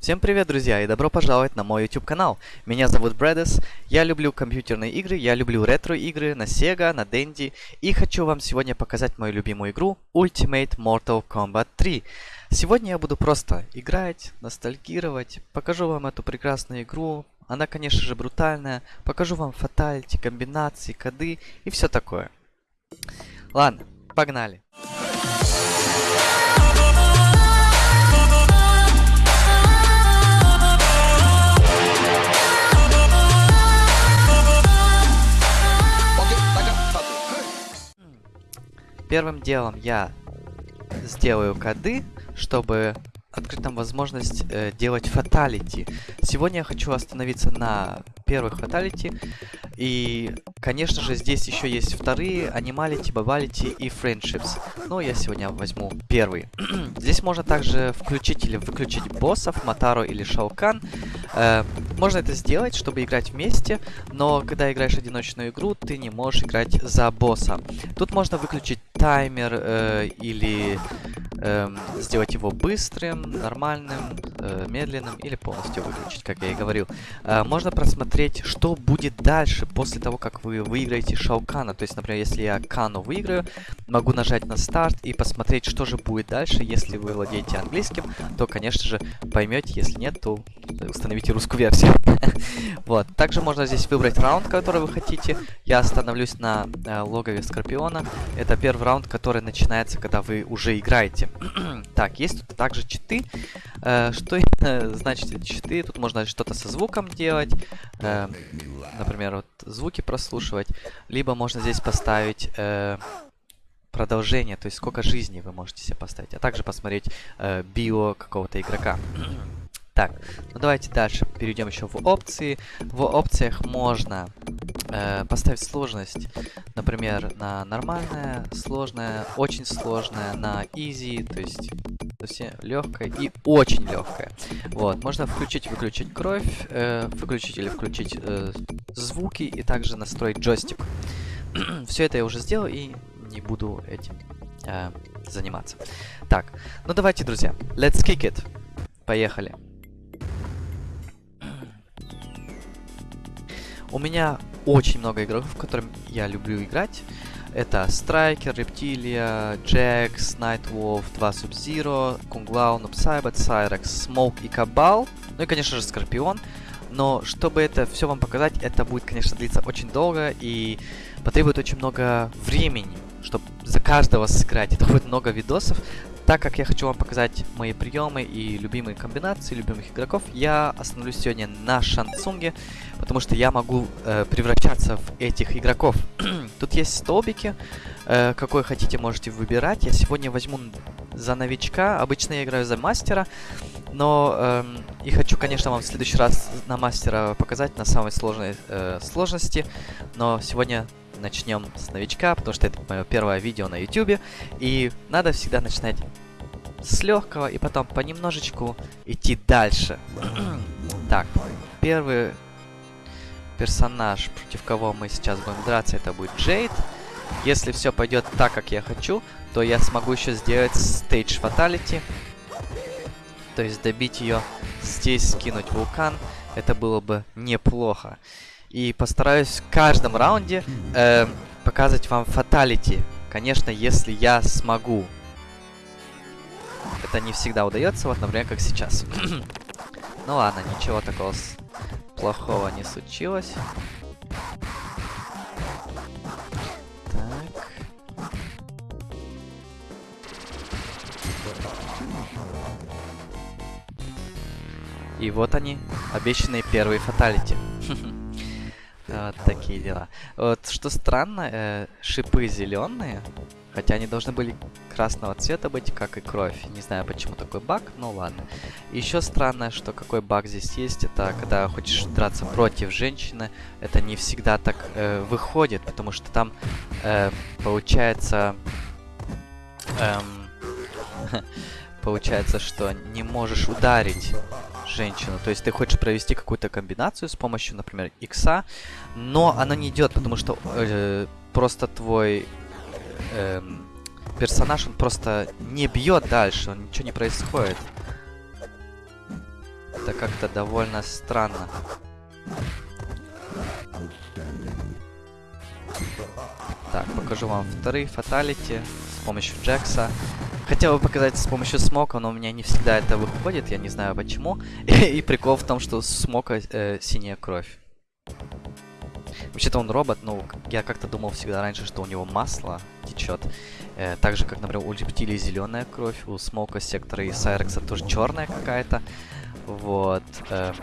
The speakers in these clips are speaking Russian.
Всем привет, друзья, и добро пожаловать на мой YouTube канал. Меня зовут Брэдес, я люблю компьютерные игры, я люблю ретро-игры на Sega, на Dendy, и хочу вам сегодня показать мою любимую игру Ultimate Mortal Kombat 3. Сегодня я буду просто играть, ностальгировать, покажу вам эту прекрасную игру, она, конечно же, брутальная, покажу вам фаталити, комбинации, коды и все такое. Ладно, погнали. Первым делом я сделаю коды, чтобы открыть нам возможность э, делать фаталити. Сегодня я хочу остановиться на первых фаталити. И, конечно же, здесь еще есть вторые, анималити, бабалити и friendships. Но я сегодня возьму первый. здесь можно также включить или выключить боссов, Матару или Шаукан. Э, можно это сделать, чтобы играть вместе, но когда играешь одиночную игру, ты не можешь играть за босса. Тут можно выключить таймер э, или э, сделать его быстрым, нормальным, медленным или полностью выключить, как я и говорил. Э, можно просмотреть, что будет дальше после того, как вы выиграете Шаукана. То есть, например, если я Кану выиграю, могу нажать на старт и посмотреть, что же будет дальше. Если вы владеете английским, то, конечно же, поймете. Если нет, то установите русскую версию. вот. Также можно здесь выбрать раунд, который вы хотите. Я остановлюсь на э, логове Скорпиона. Это первый раунд, который начинается, когда вы уже играете. так, есть тут также читы. Э, что значит эти читы? Тут можно что-то со звуком делать. Э, например, вот звуки прослушивать. Либо можно здесь поставить... Э, продолжение, то есть сколько жизней вы можете себе поставить, а также посмотреть э, био какого-то игрока. Так, ну давайте дальше перейдем еще в опции. В опциях можно э, поставить сложность, например, на нормальное, сложное, очень сложное, на easy, то есть совсем легкое и очень легкое. Вот, можно включить, выключить кровь, э, выключить или включить э, звуки и также настроить джойстик. Все это я уже сделал и не буду этим э, заниматься. Так, ну давайте, друзья, let's kick it. Поехали. У меня очень много игроков, которым я люблю играть. Это Страйкер, Рептилия, Джекс, Найтволф, 2 Sub-Zero, Кунг Лао, Нуб Сайбот, Сайракс, Смоук и Кабал. Ну и, конечно же, Скорпион. Но чтобы это все вам показать, это будет, конечно, длиться очень долго и потребует очень много времени, чтобы за каждого сыграть. Это будет много видосов. Так как я хочу вам показать мои приемы и любимые комбинации любимых игроков, я остановлюсь сегодня на Шансунге, потому что я могу э, превращаться в этих игроков. Тут есть столбики, э, какой хотите можете выбирать. Я сегодня возьму за новичка, обычно я играю за мастера, но э, и хочу, конечно, вам в следующий раз на мастера показать на самой сложной э, сложности, но сегодня начнем с новичка, потому что это мое первое видео на YouTube, и надо всегда начинать с легкого и потом понемножечку идти дальше. так, первый персонаж, против кого мы сейчас будем драться, это будет Джейд. Если все пойдет так, как я хочу, то я смогу еще сделать стейдж фаталити. То есть добить ее, здесь скинуть вулкан. Это было бы неплохо. И постараюсь в каждом раунде э, показывать вам фаталити. Конечно, если я смогу. Это не всегда удается, вот, например, как сейчас. ну ладно, ничего такого плохого не случилось. Так. И вот они, обещанные первые фаталити. Вот такие дела. Вот что странно, э, шипы зеленые, хотя они должны были красного цвета быть, как и кровь. Не знаю, почему такой баг, но ладно. Еще странно, что какой баг здесь есть, это когда хочешь драться против женщины, это не всегда так э, выходит, потому что там э, получается... Эм, получается, что не можешь ударить женщину. То есть ты хочешь провести какую-то комбинацию с помощью, например, икса, но она не идет, потому что э, просто твой э, персонаж, он просто не бьет дальше, ничего не происходит. Это как-то довольно странно. Так, покажу вам вторые фаталити с помощью Джекса. Хотел бы показать с помощью смока, но у меня не всегда это выходит, я не знаю почему. И, прикол в том, что смока э, синяя кровь. Вообще-то он робот, но я как-то думал всегда раньше, что у него масло течет. Э, так же, как, например, у рептилии зеленая кровь, у смока, сектора и сайрекса тоже черная какая-то. Вот. Э,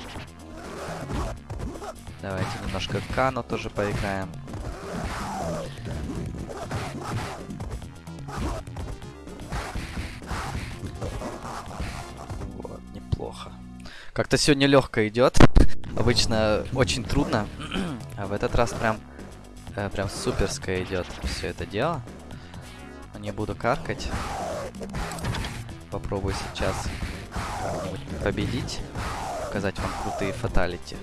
давайте немножко Кано тоже поиграем. Как-то сегодня легко идет. Обычно очень трудно. а в этот раз прям, э, прям суперское идет все это дело. Не буду каркать. Попробую сейчас победить. Показать вам крутые фаталити.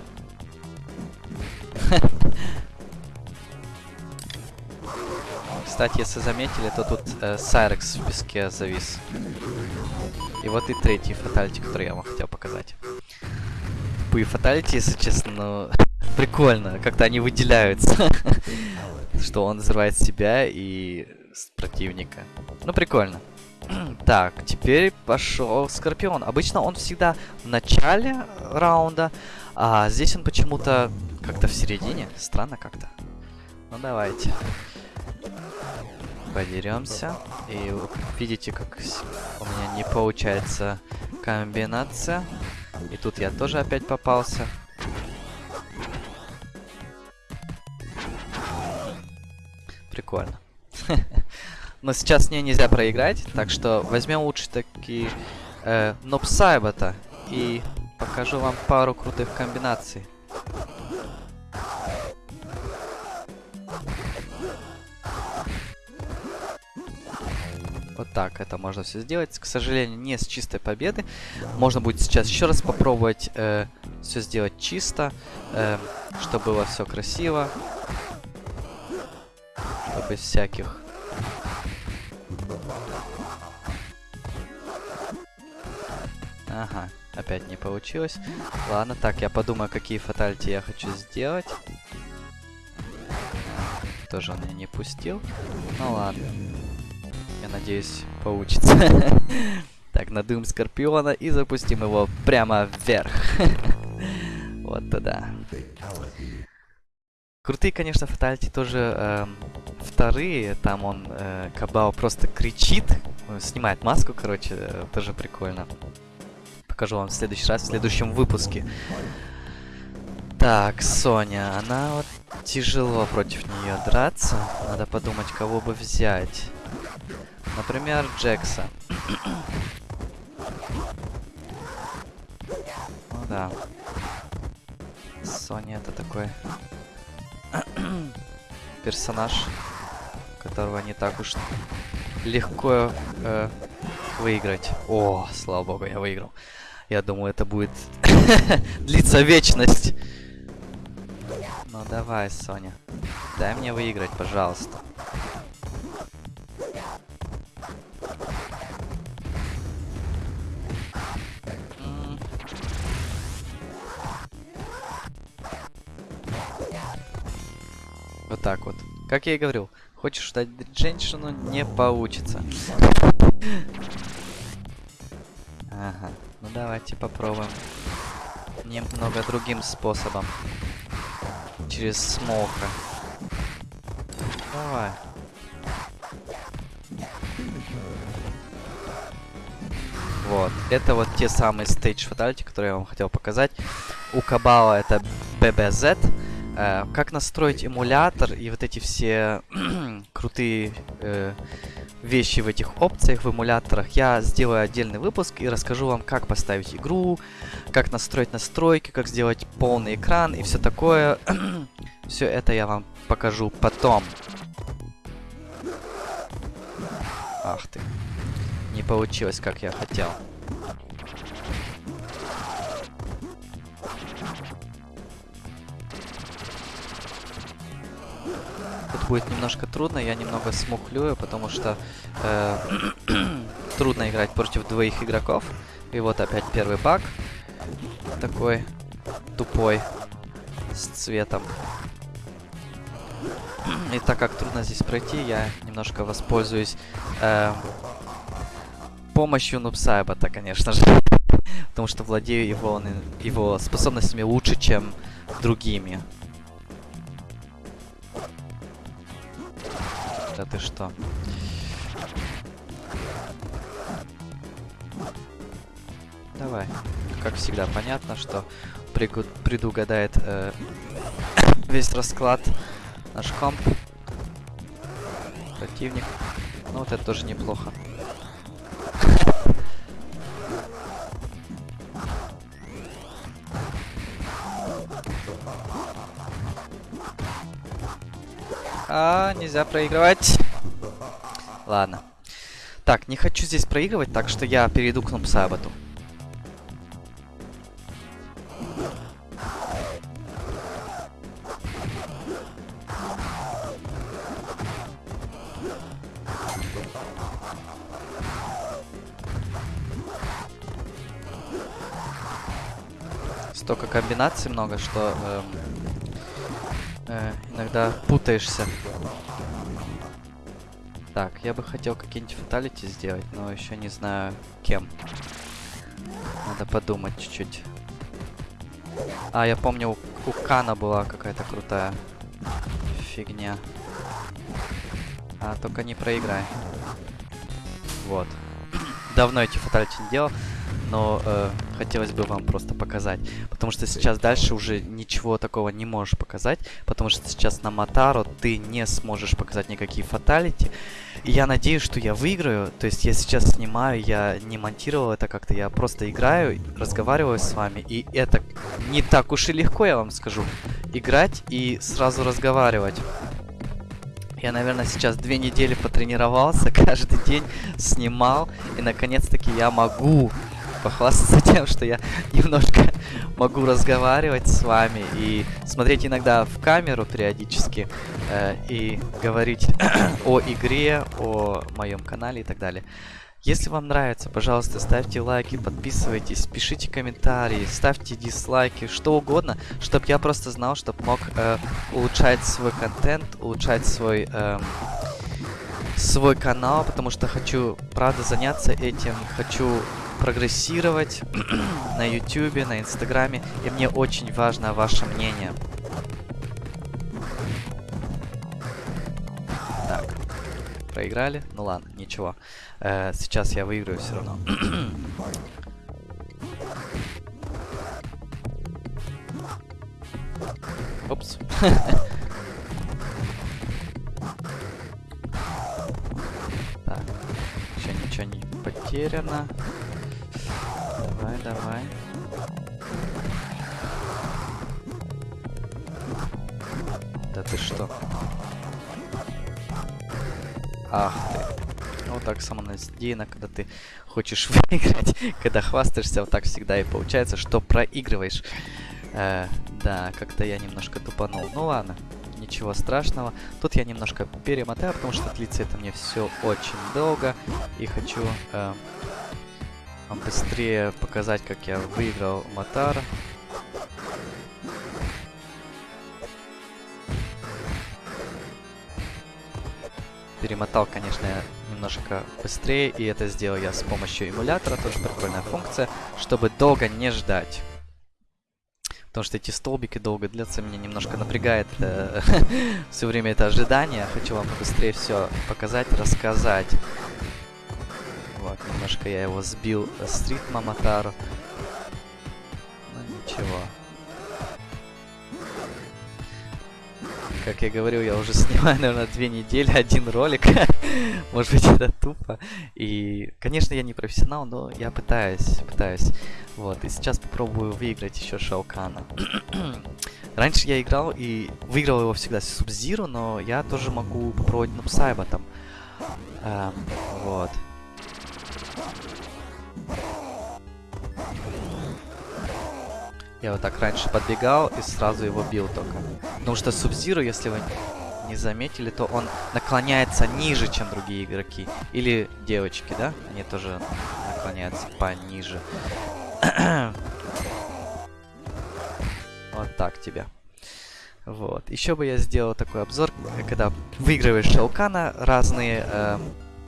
Кстати, если заметили, то тут э, Сайрекс в песке завис. И вот и третий фаталити, который я вам хотел показать. Тупые фаталити, если честно, но прикольно. Как-то они выделяются. Что он взрывает себя и противника. Ну, прикольно. Так, теперь пошел Скорпион. Обычно он всегда в начале раунда, а здесь он почему-то как-то в середине. Странно как-то. Ну, давайте. Подеремся. И видите, как у меня не получается комбинация. И тут я тоже опять попался. Прикольно. Но сейчас мне нельзя проиграть, так что возьмем лучше такие э, Нобсайбата и покажу вам пару крутых комбинаций. Вот так это можно все сделать. К сожалению, не с чистой победы. Можно будет сейчас еще раз попробовать э, все сделать чисто, э, чтобы было все красиво. Без всяких Ага, опять не получилось. Ладно, так, я подумаю, какие фатальти я хочу сделать. Тоже он меня не пустил. Ну ладно. Надеюсь, получится. так, надуем Скорпиона и запустим его прямо вверх. вот туда. Крутые, конечно, фатальти тоже э, вторые. Там он, э, Кабао, просто кричит. Снимает маску, короче, э, тоже прикольно покажу вам в следующий раз, в следующем выпуске. Так, Соня, она вот тяжело против нее драться. Надо подумать, кого бы взять. Например, Джекса. ну да. Соня это такой персонаж, которого не так уж легко э, выиграть. О, слава богу, я выиграл. Я думаю, это будет длиться вечность. Ну давай, Соня. Дай мне выиграть, пожалуйста. Так вот. Как я и говорил, хочешь ждать женщину, не получится. Ага. Ну давайте попробуем немного другим способом. Через смока. Давай. Вот. Это вот те самые стейдж фаталити, которые я вам хотел показать. У Кабала это BBZ. Э, как настроить эмулятор и вот эти все крутые э, вещи в этих опциях, в эмуляторах, я сделаю отдельный выпуск и расскажу вам, как поставить игру, как настроить настройки, как сделать полный экран и все такое. все это я вам покажу потом. Ах ты. Не получилось, как я хотел. Будет немножко трудно, я немного смухлюю, потому что э, трудно играть против двоих игроков. И вот опять первый баг. такой тупой с цветом. И так как трудно здесь пройти, я немножко воспользуюсь э, помощью Нубсайбата, конечно же. Потому что владею его, его способностями лучше, чем другими. Да ты что? Давай. Как всегда, понятно, что предугадает э, весь расклад наш комп. Противник. Ну вот это тоже неплохо. А, нельзя проигрывать. Ладно. Так, не хочу здесь проигрывать, так что я перейду к Нупсаботу. Столько комбинаций много, что эм, э, иногда путаешься. Так, я бы хотел какие-нибудь фаталити сделать, но еще не знаю кем. Надо подумать чуть-чуть. А, я помню, у, у Кана была какая-то крутая фигня. А, только не проиграй. Вот. Давно эти фаталити не делал но э, хотелось бы вам просто показать. Потому что сейчас дальше уже ничего такого не можешь показать, потому что сейчас на Матаро ты не сможешь показать никакие фаталити. И я надеюсь, что я выиграю. То есть я сейчас снимаю, я не монтировал это как-то, я просто играю, разговариваю с вами. И это не так уж и легко, я вам скажу. Играть и сразу разговаривать. Я, наверное, сейчас две недели потренировался, каждый день снимал, и наконец-таки я могу похвастаться тем, что я немножко могу разговаривать с вами и смотреть иногда в камеру периодически э, и говорить о игре, о моем канале и так далее. Если вам нравится, пожалуйста, ставьте лайки, подписывайтесь, пишите комментарии, ставьте дизлайки, что угодно, чтобы я просто знал, чтобы мог э, улучшать свой контент, улучшать свой... Э, свой канал, потому что хочу, правда, заняться этим, хочу прогрессировать на YouTube, на Инстаграме, и мне очень важно ваше мнение. Так, проиграли? Ну ладно, ничего. Э, сейчас я выиграю все равно. Упс. так, еще ничего не потеряно. Давай. Да ты что? Ах ты. Вот так самонадеянно, когда ты хочешь выиграть, когда хвастаешься, вот так всегда и получается, что проигрываешь. Э, да, как-то я немножко тупанул. Ну ладно, ничего страшного. Тут я немножко перемотаю, потому что длится это мне все очень долго. И хочу э, вам быстрее показать, как я выиграл Матар. Перемотал, конечно, немножко быстрее, и это сделал я с помощью эмулятора, тоже прикольная функция, чтобы долго не ждать. Потому что эти столбики долго длятся, меня немножко напрягает э, все время это ожидание. Хочу вам быстрее все показать, рассказать. Вот, немножко я его сбил с ритма Матару. Ну ничего. Как я говорил, я уже снимаю, наверное, две недели один ролик. Может быть, это тупо. И, конечно, я не профессионал, но я пытаюсь, пытаюсь. Вот, и сейчас попробую выиграть еще Шаукана. Раньше я играл и выиграл его всегда с Субзиру, но я тоже могу попробовать Нупсайба там. Эм, вот. Я вот так раньше подбегал и сразу его бил только. Потому что Субзиру, если вы не заметили, то он наклоняется ниже, чем другие игроки. Или девочки, да? Они тоже наклоняются пониже. Вот так тебе. Вот. Еще бы я сделал такой обзор, когда выигрываешь Шелкана, разные э,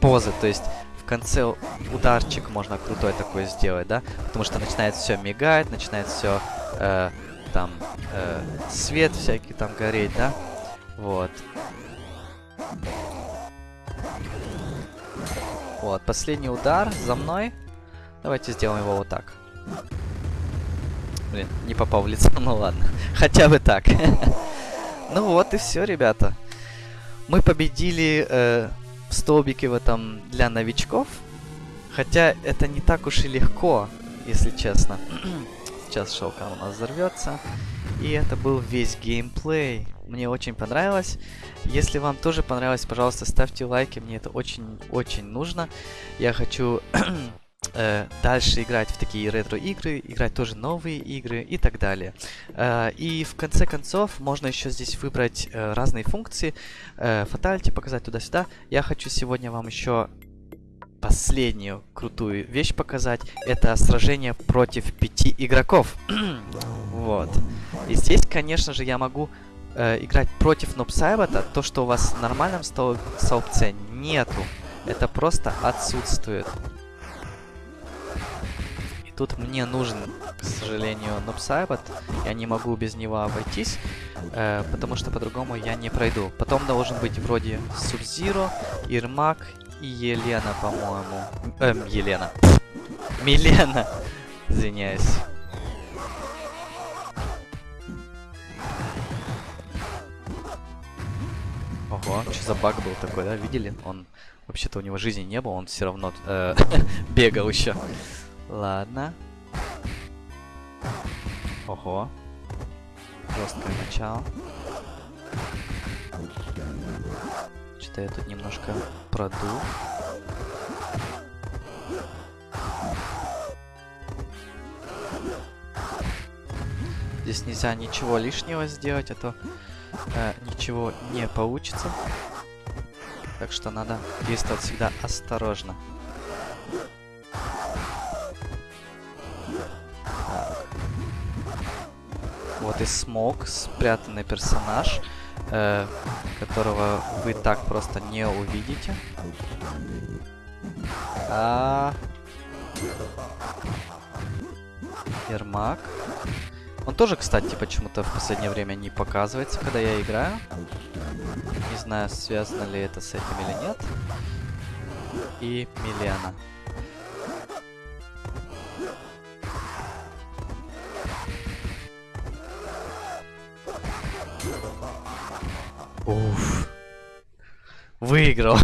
позы, то есть в конце ударчик можно крутой такой сделать, да? Потому что начинает все мигать, начинает все э, там э, свет всякий там гореть, да? Вот. Вот, последний удар за мной. Давайте сделаем его вот так. Блин, не попал в лицо, ну ладно. Хотя бы так. ну вот и все, ребята. Мы победили э, в столбике в этом для новичков. Хотя это не так уж и легко, если честно. Сейчас шелкан у нас взорвется. И это был весь геймплей. Мне очень понравилось. Если вам тоже понравилось, пожалуйста, ставьте лайки. Мне это очень-очень нужно. Я хочу э, дальше играть в такие ретро-игры, играть тоже новые игры и так далее. Э, и в конце концов, можно еще здесь выбрать э, разные функции. Э, фаталити показать туда-сюда. Я хочу сегодня вам еще последнюю крутую вещь показать. Это сражение против пяти игроков. вот. И здесь, конечно же, я могу э, играть против Нобсайбата. То, что у вас в нормальном столбце нету. Это просто отсутствует. И тут мне нужен, к сожалению, Нобсайбат. Я не могу без него обойтись. Э, потому что по-другому я не пройду. Потом должен быть вроде Субзиро, Ирмак Елена, по-моему. Эм, Елена. Милена. Извиняюсь. Ого, что за баг был такой, да? Видели? Он вообще-то у него жизни не было, он все равно э, бегал еще. Ладно. Ого. Жесткое начало. Что-то я тут немножко продул. Здесь нельзя ничего лишнего сделать, а то э, ничего не получится. Так что надо действовать всегда осторожно. Так. Вот и смог, спрятанный персонаж э, которого вы так просто не увидите. А... Ермак. Он тоже, кстати, почему-то в последнее время не показывается, когда я играю. Не знаю, связано ли это с этим или нет. И Милена. Выиграл.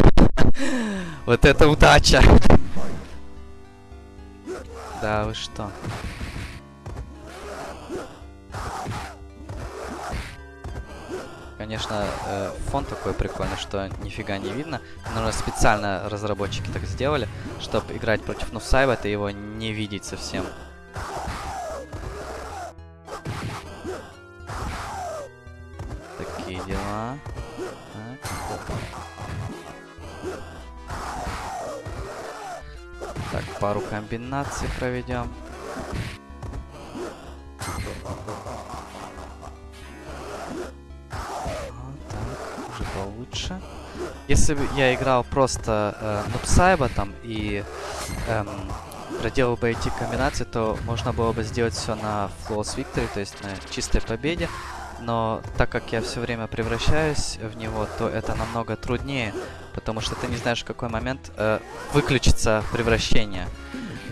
вот это удача. да, вы что? Конечно, э, фон такой прикольный, что нифига не видно. Наверное, специально разработчики так сделали, чтобы играть против Нусайба, ты его не видеть совсем. Пару комбинаций проведем. так, уже получше. Если бы я играл просто э, Нупсайба там и эм, проделал бы эти комбинации, то можно было бы сделать все на Flawless Victory, то есть на чистой победе но так как я все время превращаюсь в него, то это намного труднее, потому что ты не знаешь, в какой момент э, выключится превращение.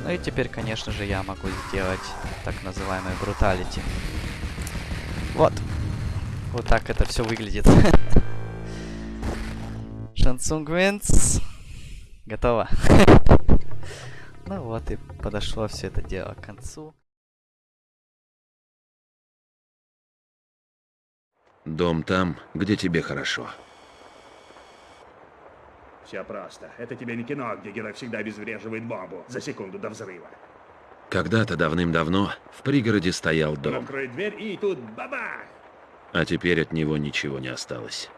Ну и теперь, конечно же, я могу сделать так называемый бруталити. Вот. Вот так это все выглядит. Шансунг Винс. Готово. ну вот и подошло все это дело к концу. Дом там, где тебе хорошо. Все просто. Это тебе не кино, где герой всегда обезвреживает бомбу за секунду до взрыва. Когда-то давным-давно в пригороде стоял дом. Он откроет дверь и тут бабах! А теперь от него ничего не осталось.